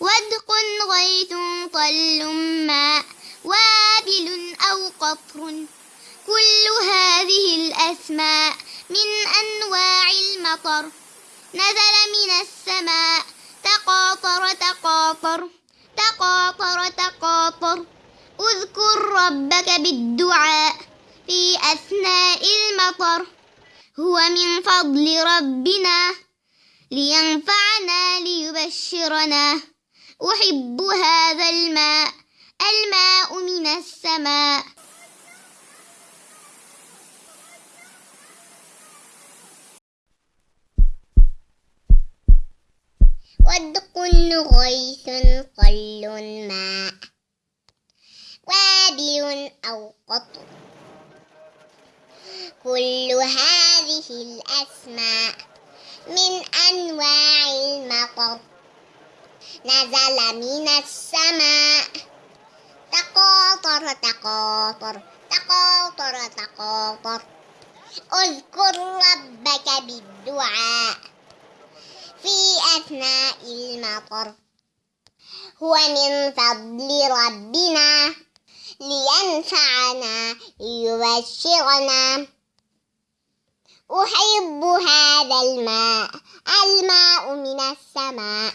ودق غيث طل ماء وابل أو قطر. كل هذه الأسماء من أنواع المطر. نزل من السماء تقاطر تقاطر تقاطر تقاطر. اذكر ربك بالدعاء في أثناء المطر. هو من فضل ربنا. لينفعنا ليبشرنا. أحب هذا الماء الماء من السماء. ودق غيث قل ماء. وابل أو قطر كل هذه الأسماء. من نزل من السماء. تقاطر تقاطر تقاطر تقاطر. اذكر ربك بالدعاء في أثناء المطر. هو من فضل ربنا لينفعنا ليبشرنا. أحب هذا الماء الماء من السماء.